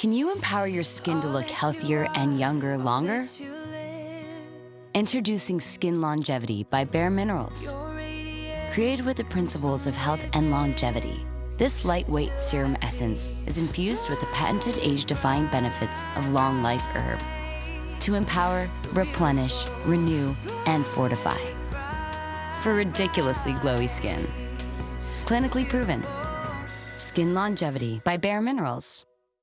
Can you empower your skin to look healthier and younger longer? Introducing Skin Longevity by Bare Minerals. Created with the principles of health and longevity, this lightweight serum essence is infused with the patented age-defying benefits of Long Life Herb to empower, replenish, renew, and fortify. For ridiculously glowy skin. Clinically proven. Skin Longevity by Bare Minerals.